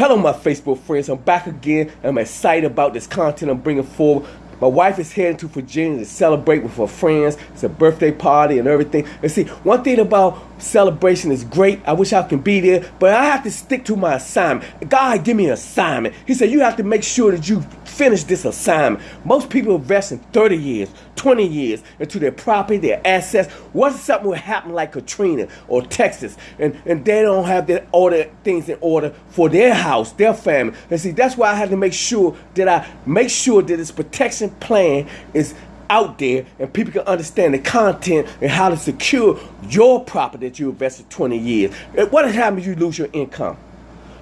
Hello, my Facebook friends. I'm back again. And I'm excited about this content I'm bringing forward. My wife is heading to Virginia to celebrate with her friends. It's a birthday party and everything. And see, one thing about celebration is great. I wish I could be there, but I have to stick to my assignment. God give me an assignment. He said you have to make sure that you finish this assignment. Most people invest in 30 years, 20 years into their property, their assets. What if something would happen like Katrina or Texas and, and they don't have their order things in order for their house, their family. And see, that's why I had to make sure that I make sure that it's protection plan is out there and people can understand the content and how to secure your property that you invested 20 years. What happens if you lose your income?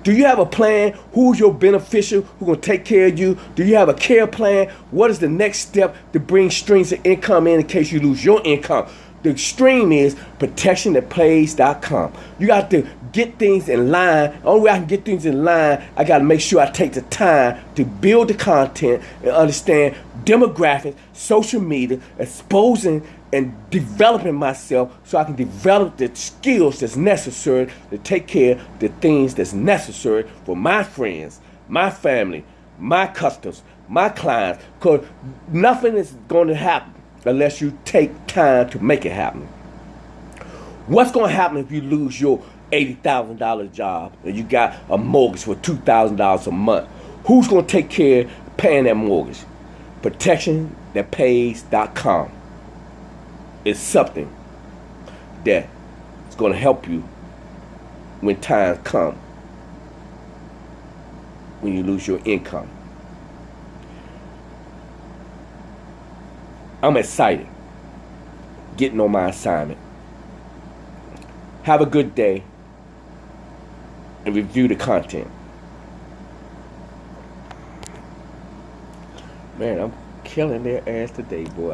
Do you have a plan? Who's your beneficial? Who's going to take care of you? Do you have a care plan? What is the next step to bring streams of income in in case you lose your income? The extreme is protectionthatpays.com. You got to get things in line. The only way I can get things in line, I got to make sure I take the time to build the content and understand demographics, social media, exposing and developing myself so I can develop the skills that's necessary to take care of the things that's necessary for my friends, my family, my customers, my clients, because nothing is going to happen unless you take time to make it happen. What's going to happen if you lose your $80,000 job and you got a mortgage for $2,000 a month? Who's going to take care of paying that mortgage? ProtectionThatPays.com is something that is going to help you when times come when you lose your income. I'm excited getting on my assignment. Have a good day and review the content. Man, I'm killing their ass today, boy.